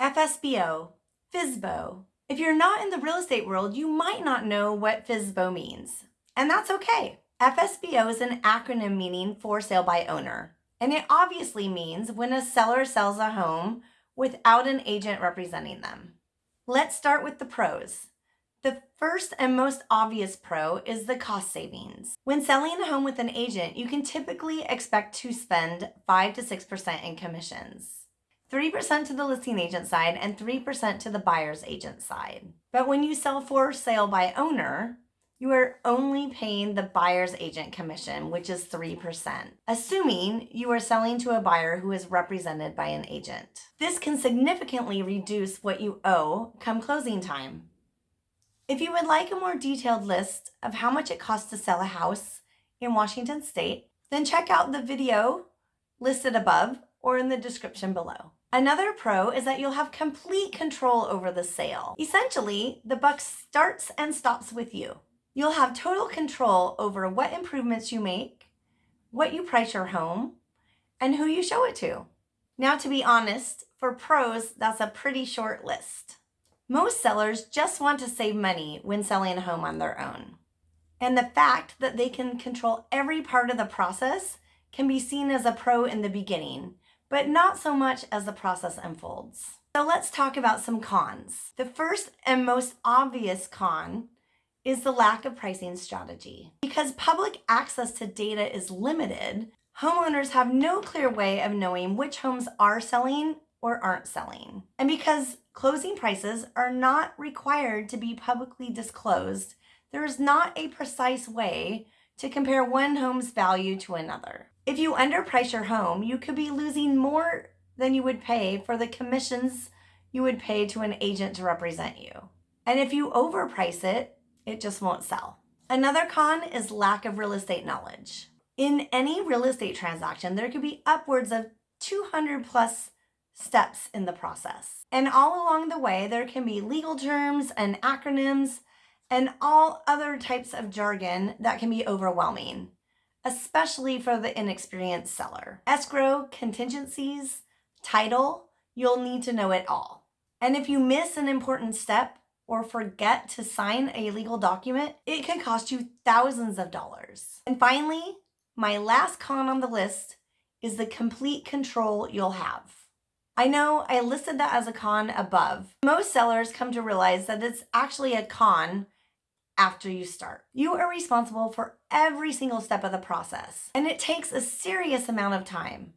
FSBO, FSBO. If you're not in the real estate world, you might not know what FSBO means, and that's okay. FSBO is an acronym meaning for sale by owner, and it obviously means when a seller sells a home without an agent representing them. Let's start with the pros. The first and most obvious pro is the cost savings. When selling a home with an agent, you can typically expect to spend 5 to 6% in commissions. 3% to the listing agent side and 3% to the buyer's agent side. But when you sell for sale by owner, you are only paying the buyer's agent commission, which is 3%, assuming you are selling to a buyer who is represented by an agent. This can significantly reduce what you owe come closing time. If you would like a more detailed list of how much it costs to sell a house in Washington state, then check out the video listed above or in the description below. Another pro is that you'll have complete control over the sale. Essentially, the buck starts and stops with you. You'll have total control over what improvements you make, what you price your home, and who you show it to. Now, to be honest, for pros, that's a pretty short list. Most sellers just want to save money when selling a home on their own. And the fact that they can control every part of the process can be seen as a pro in the beginning, but not so much as the process unfolds. So let's talk about some cons. The first and most obvious con is the lack of pricing strategy. Because public access to data is limited, homeowners have no clear way of knowing which homes are selling or aren't selling. And because closing prices are not required to be publicly disclosed, there is not a precise way to compare one home's value to another. If you underprice your home, you could be losing more than you would pay for the commissions you would pay to an agent to represent you. And if you overprice it, it just won't sell. Another con is lack of real estate knowledge. In any real estate transaction, there could be upwards of 200 plus steps in the process. And all along the way, there can be legal terms and acronyms and all other types of jargon that can be overwhelming, especially for the inexperienced seller. Escrow, contingencies, title, you'll need to know it all. And if you miss an important step, or forget to sign a legal document, it could cost you thousands of dollars. And finally, my last con on the list is the complete control you'll have. I know I listed that as a con above. Most sellers come to realize that it's actually a con after you start. You are responsible for every single step of the process, and it takes a serious amount of time.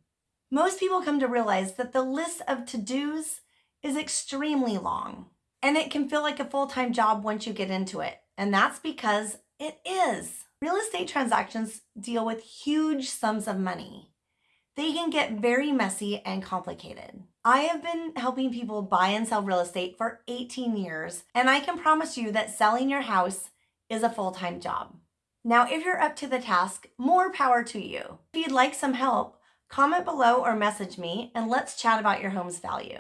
Most people come to realize that the list of to-dos is extremely long. And it can feel like a full-time job once you get into it. And that's because it is. Real estate transactions deal with huge sums of money. They can get very messy and complicated. I have been helping people buy and sell real estate for 18 years, and I can promise you that selling your house is a full-time job. Now, if you're up to the task, more power to you. If you'd like some help, comment below or message me and let's chat about your home's value.